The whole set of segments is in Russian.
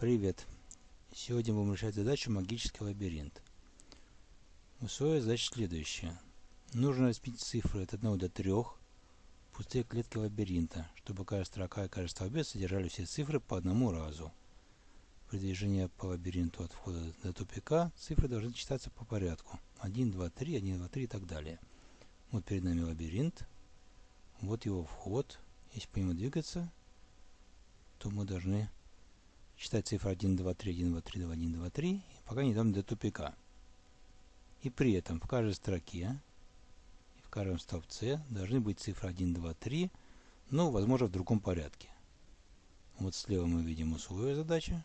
Привет! Сегодня будем решать задачу «Магический лабиринт». Условие задачи следующее. Нужно распить цифры от 1 до 3 пустые клетки лабиринта, чтобы каждая строка и каждый столбец содержали все цифры по одному разу. При движении по лабиринту от входа до тупика цифры должны читаться по порядку. 1, 2, 3, 1, 2, 3 и так далее. Вот перед нами лабиринт. Вот его вход. Если по нему двигаться, то мы должны считать цифры 1, 2, 3, 1, 2, 3, 2, 1, 2, 3, пока не дойдем до тупика. И при этом в каждой строке и в каждом столбце должны быть цифры 1, 2, 3, но, возможно, в другом порядке. Вот слева мы видим условия задачи,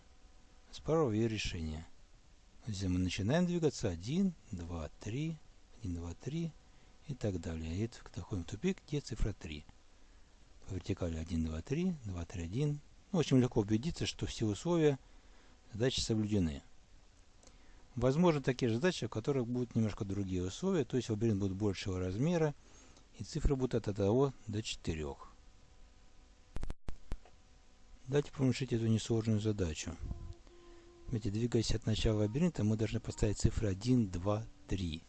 справа ее решение. Если мы начинаем двигаться 1, 2, 3, 1, 2, 3 и так далее. И доходим в тупик, где цифра 3. По вертикали 1, 2, 3, 2, 3, 1, ну, очень легко убедиться, что все условия задачи соблюдены. Возможно, такие же задачи, у которых будут немножко другие условия, то есть лабиринт будет большего размера, и цифры будут от 1 до 4. Давайте помешать эту несложную задачу. Смотрите, двигаясь от начала лабиринта, мы должны поставить цифры 1, 2, 3.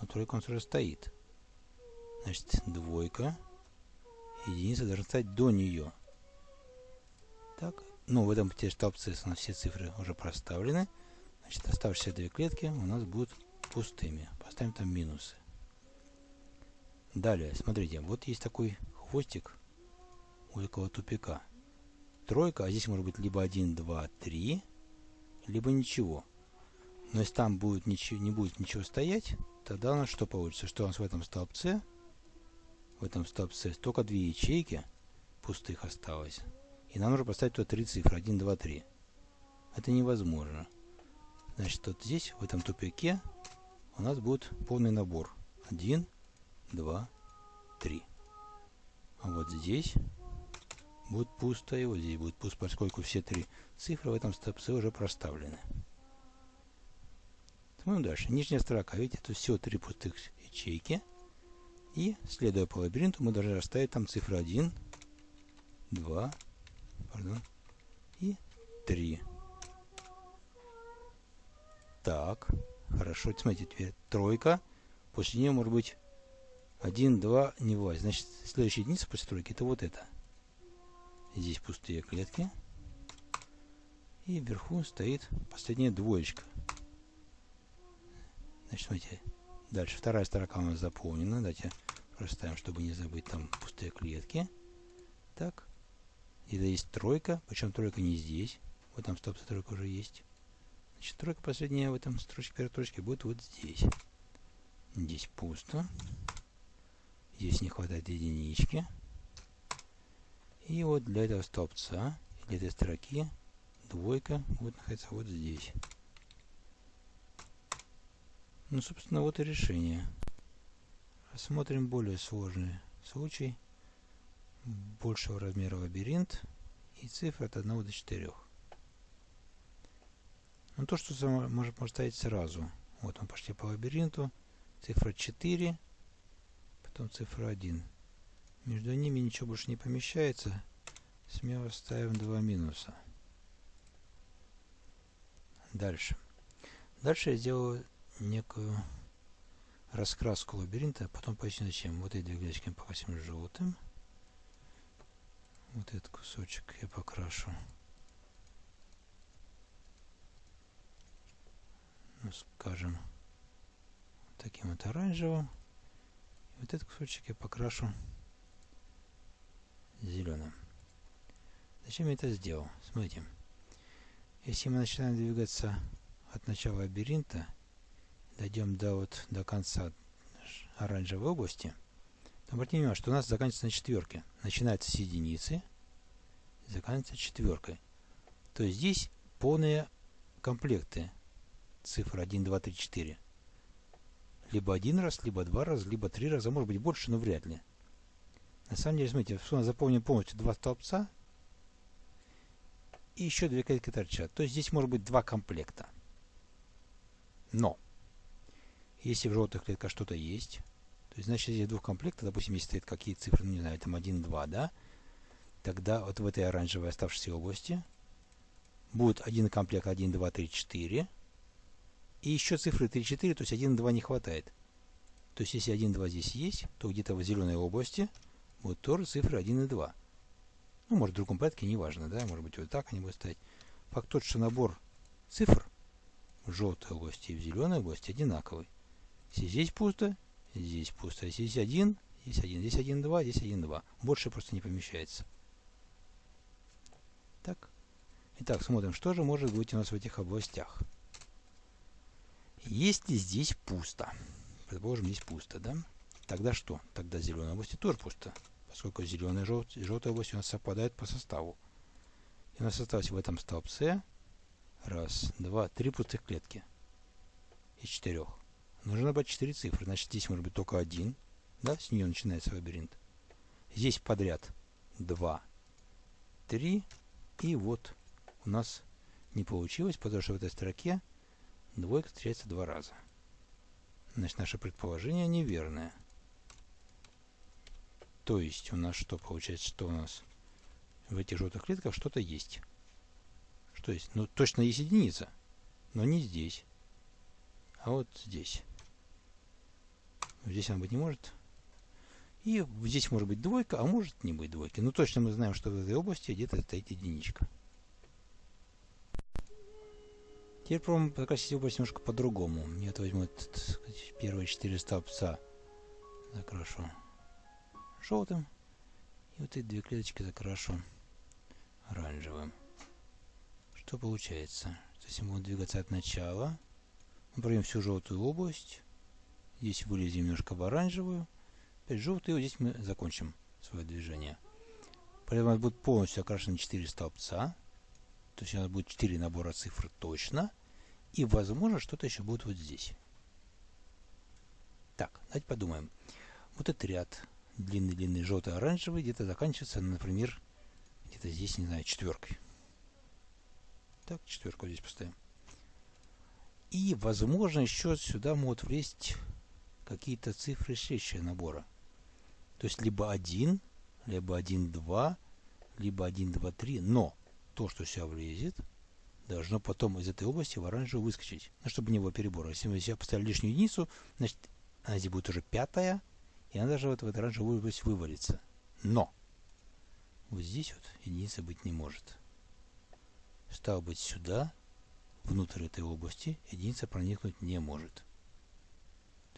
Но тройка у нас уже стоит. Значит, двойка, единица должна стать до нее. Так, ну в этом столбце у нас все цифры уже проставлены. Значит, оставшиеся две клетки у нас будут пустыми. Поставим там минусы. Далее, смотрите, вот есть такой хвостик у этого тупика. Тройка, а здесь может быть либо 1, 2, 3, либо ничего. Но если там будет ничего, не будет ничего стоять, тогда у нас что получится? Что у нас в этом столбце, в этом столбце только две ячейки пустых осталось. И нам нужно поставить туда три цифры. 1, 2, 3. Это невозможно. Значит, вот здесь, в этом тупике, у нас будет полный набор. 1, 2, 3. А вот здесь будет пусто, и вот здесь будет пусто, поскольку все три цифры в этом столбце уже проставлены. Смотрим дальше. Нижняя строка. Видите, тут всего три пустых ячейки. И, следуя по лабиринту, мы должны расставить там цифры 1, 2, пардон, и 3. Так, хорошо, смотрите, теперь тройка, после нее может быть 1, 2, не влазит. Значит, следующая единица после тройки это вот это. Здесь пустые клетки. И вверху стоит последняя двоечка. Значит, смотрите, дальше вторая строка у нас заполнена. Давайте проставим, чтобы не забыть там пустые клетки. Так, это есть тройка, причем тройка не здесь. Вот там стоп тройка уже есть. Значит, тройка последняя в этом строчке, первой строчке будет вот здесь. Здесь пусто. Здесь не хватает единички. И вот для этого столбца, для этой строки, двойка будет находиться вот здесь. Ну, собственно, вот и решение. Рассмотрим более сложный случай большего размера лабиринт и цифры от 1 до 4. Ну, то, что можно поставить сразу. Вот мы пошли по лабиринту. Цифра 4, потом цифра 1. Между ними ничего больше не помещается. Смело ставим два минуса. Дальше. Дальше я сделаю некую раскраску лабиринта, потом поясню зачем. Вот эти две клеточки покрасим желтым. Вот этот кусочек я покрашу. Ну, скажем, таким вот оранжевым. Вот этот кусочек я покрашу зеленым. Зачем я это сделал? Смотрите. Если мы начинаем двигаться от начала лабиринта, дойдем до, вот, до конца оранжевой области, Обратите внимание, что у нас заканчивается на четверке. Начинается с единицы, заканчивается четверкой. То есть здесь полные комплекты цифр 1, 2, 3, 4. Либо один раз, либо два раза, либо три раза, может быть больше, но вряд ли. На самом деле, смотрите, у нас заполнено полностью два столбца и еще две клетки торчат. То есть здесь может быть два комплекта. Но, если в желтых клетках что-то есть, то есть, значит, здесь двух комплектов, допустим, если стоит какие цифры, ну, не знаю, там 1, 2, да, тогда вот в этой оранжевой оставшейся области будет один комплект 1, 2, 3, 4. И еще цифры 3, 4, то есть 1, 2 не хватает. То есть если 1, 2 здесь есть, то где-то в зеленой области будут тоже цифры 1 и 2. Ну, может в другом порядке, неважно, да, может быть вот так они будут стоять. Факт тот, что набор цифр в желтой области и в зеленой области одинаковый. Если здесь пусто, здесь пусто. Если здесь 1, здесь 1, здесь 1, 2, здесь 1, 2. Больше просто не помещается. Так. Итак, смотрим, что же может быть у нас в этих областях. Если здесь пусто, предположим, здесь пусто, да? Тогда что? Тогда в зеленой области тоже пусто, поскольку зеленая и жел желтая область у нас совпадают по составу. И у нас осталось в этом столбце раз, два, три пустых клетки из четырех. Нужно набрать четыре цифры, значит здесь может быть только один, да, с нее начинается лабиринт. Здесь подряд два, три, и вот у нас не получилось, потому что в этой строке двойка встречается два раза. Значит, наше предположение неверное. То есть у нас что получается, что у нас в этих желтых клетках что-то есть. Что есть? Ну, точно есть единица, но не здесь, а вот здесь. Здесь она быть не может. И здесь может быть двойка, а может не быть двойки. Но точно мы знаем, что в этой области где-то стоит единичка. Теперь пробуем покрасить область немножко по-другому. Я это возьму этот, первые четыре столбца. Закрашу желтым. И вот эти две клеточки закрашу оранжевым. Что получается? Если мы будем двигаться от начала, мы пройдем всю желтую область. Здесь вылезем немножко в оранжевую. Опять желтый, вот здесь мы закончим свое движение. Поэтому у нас будет полностью окрашены 4 столбца. То есть у нас будет 4 набора цифр точно. И, возможно, что-то еще будет вот здесь. Так, давайте подумаем. Вот этот ряд длинный-длинный желтый-оранжевый где-то заканчивается, например, где-то здесь, не знаю, четверкой. Так, четверку здесь поставим. И, возможно, еще сюда могут влезть какие-то цифры следующего набора. То есть либо 1, либо 1, 2, либо 1, 2, 3. Но то, что сюда влезет, должно потом из этой области в оранжевую выскочить. Ну, чтобы не было перебора. Если мы сюда поставили лишнюю единицу, значит, она здесь будет уже пятая, и она даже вот в эту оранжевую область вывалится. Но вот здесь вот единица быть не может. Стало быть, сюда, внутрь этой области, единица проникнуть не может.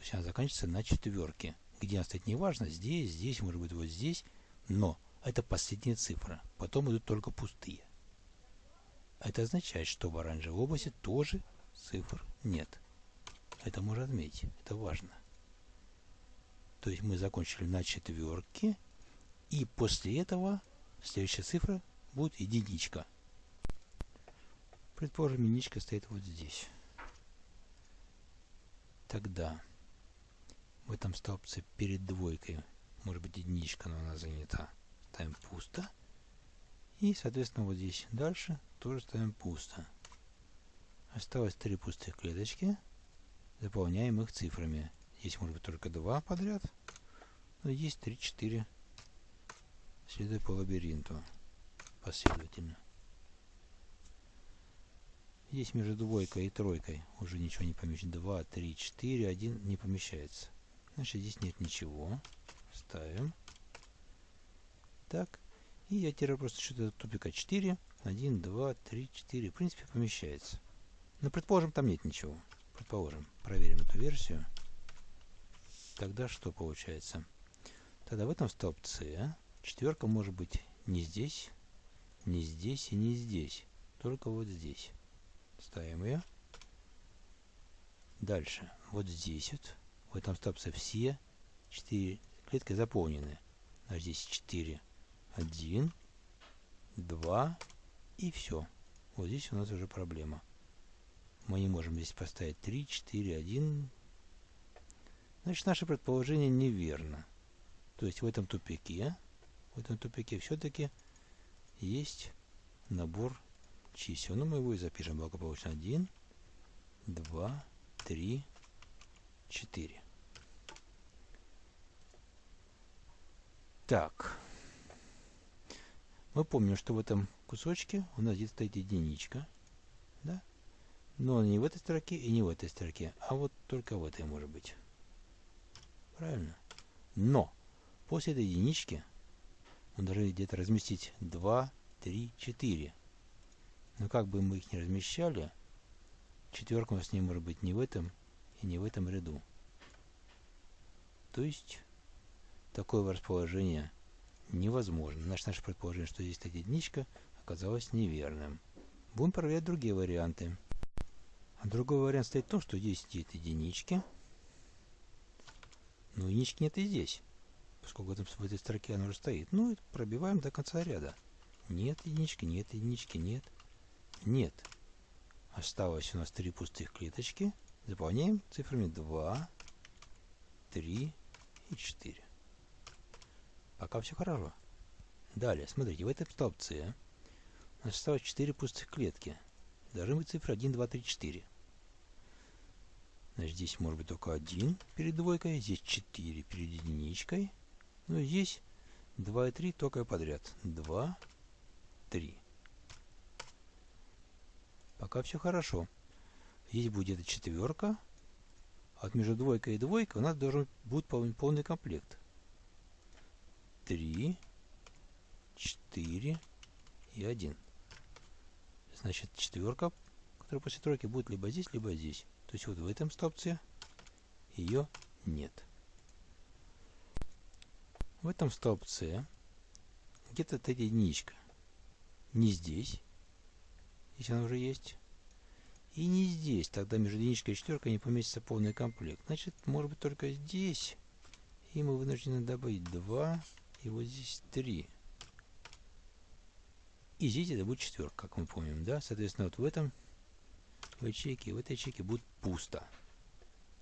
Есть она заканчивается на четверке где она стоит, неважно, здесь, здесь, может быть, вот здесь, но это последняя цифра, потом идут только пустые. Это означает, что в оранжевой области тоже цифр нет. Это можно отметить, это важно. То есть мы закончили на четверке, и после этого следующая цифра будет единичка. Предположим, единичка стоит вот здесь. Тогда в этом столбце перед двойкой может быть единичка, но она занята. Ставим пусто. И, соответственно, вот здесь дальше тоже ставим пусто. Осталось три пустых клеточки. Заполняем их цифрами. Здесь может быть только два подряд. Но есть 3-4. Следуя по лабиринту. Последовательно. Здесь между двойкой и тройкой уже ничего не помещается. 2, 3, 4, 1 не помещается. Значит, здесь нет ничего. Ставим. Так. И я теперь просто что-то тупика 4. 1, 2, 3, 4. В принципе, помещается. Но предположим, там нет ничего. Предположим. Проверим эту версию. Тогда что получается? Тогда в этом столбце четверка может быть не здесь, не здесь и не здесь. Только вот здесь. Ставим ее. Дальше. Вот здесь вот в этом столбце все 4 клетки заполнены. А здесь 4. 1, 2 и все. Вот здесь у нас уже проблема. Мы не можем здесь поставить 3, 4, 1. Значит, наше предположение неверно. То есть в этом тупике, в этом тупике все-таки есть набор чисел. Ну, мы его и запишем благополучно. 1, 2, 3, 4. Так. Мы помним, что в этом кусочке у нас здесь стоит единичка. Да? Но не в этой строке и не в этой строке, а вот только в этой может быть. Правильно? Но после этой единички мы должны где-то разместить 2, 3, 4. Но как бы мы их не размещали, четверка у нас не может быть ни в этом и не в этом ряду. То есть такое расположение невозможно. Значит, наше предположение, что здесь стоит единичка, оказалось неверным. Будем проверять другие варианты. А другой вариант стоит в том, что здесь стоит единички, но единички нет и здесь, поскольку в, этом, в этой строке она уже стоит. Ну, пробиваем до конца ряда. Нет единички, нет единички, нет. Нет. Осталось у нас три пустых клеточки. Заполняем цифрами 2, 3 и 4. Пока все хорошо. Далее, смотрите, в этой столбце у нас осталось 4 пустых клетки. Должны быть цифры 1, 2, 3, 4. Значит, здесь может быть только 1 перед двойкой, здесь 4 перед единичкой. Ну и здесь 2 и 3 только подряд. 2, 3. Пока все хорошо. Здесь будет четверка. Вот между двойкой и двойкой у нас должен будет полный комплект. 3, 4 и 1. Значит, четверка, которая после тройки, будет либо здесь, либо здесь. То есть вот в этом столбце ее нет. В этом столбце где-то эта единичка. Не здесь, если она уже есть. И не здесь. Тогда между единичкой и четверкой не поместится полный комплект. Значит, может быть только здесь. И мы вынуждены добавить 2 и вот здесь 3. И здесь это будет четверка, как мы помним, да? Соответственно, вот в этом в ячейке, в этой ячейке будет пусто.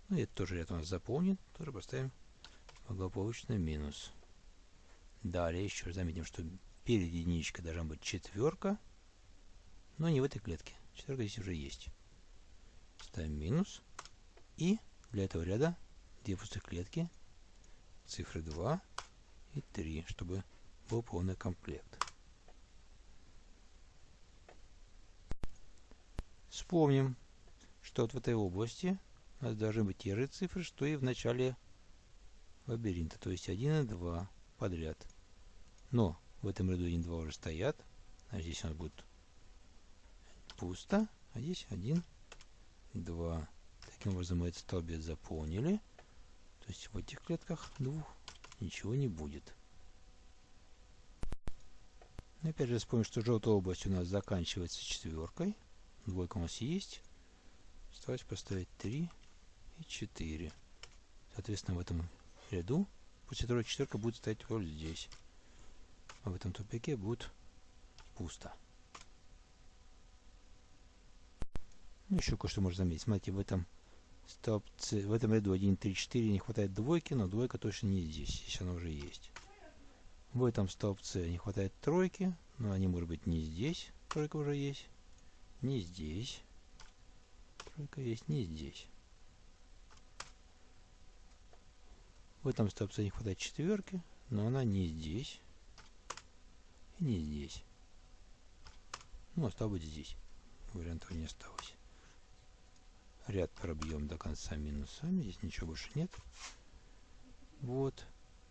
Ну это тоже ряд у нас заполнен. Тоже поставим благополучно минус. Далее еще раз заметим, что перед единичкой должна быть четверка, но не в этой клетке. Четверка здесь уже есть. Ставим минус. И для этого ряда две пустых клетки, цифры 2 и 3, чтобы был полный комплект. Вспомним, что вот в этой области у нас должны быть те же цифры, что и в начале лабиринта, то есть 1 и 2 подряд. Но в этом ряду 1 и 2 уже стоят, а здесь у нас будет пусто, а здесь 1, 2. Таким образом мы этот столбец заполнили. То есть в этих клетках двух ничего не будет. Опять же вспомним, что желтая область у нас заканчивается четверкой. Двойка у нас есть. Осталось поставить 3 и 4. Соответственно, в этом ряду после второй четверка будет стоять вот здесь. А в этом тупике будет пусто. Ну, еще кое-что можно заметить. Смотрите, в этом столбце, в этом ряду 1, 3, 4 не хватает двойки, но двойка точно не здесь, если она уже есть. В этом столбце не хватает тройки, но они, может быть, не здесь, тройка уже есть не здесь. Тройка есть не здесь. В этом столбце не хватает четверки, но она не здесь и не здесь. Ну, быть здесь. Вариантов не осталось. Ряд пробьем до конца минусами. Здесь ничего больше нет. Вот.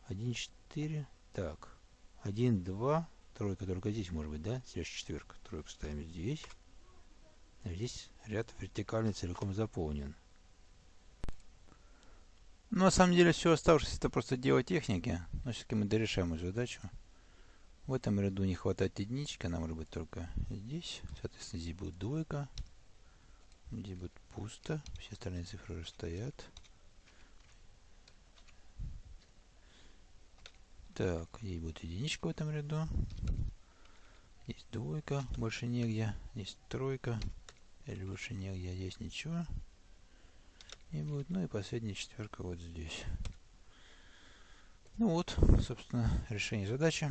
1, 4. Так. 1, 2. Тройка только здесь может быть, да? Здесь четверка. Тройку ставим здесь. Здесь ряд вертикальный целиком заполнен. Но на самом деле все оставшееся это просто дело техники. Но все-таки мы дорешаем эту задачу. В этом ряду не хватает единички, она может быть только здесь. Соответственно, здесь будет двойка. Здесь будет пусто. Все остальные цифры уже стоят. Так, здесь будет единичка в этом ряду. Здесь двойка, больше негде. Здесь тройка. Или выше нигде здесь ничего не будет. Ну и последняя четверка вот здесь. Ну вот, собственно, решение задачи.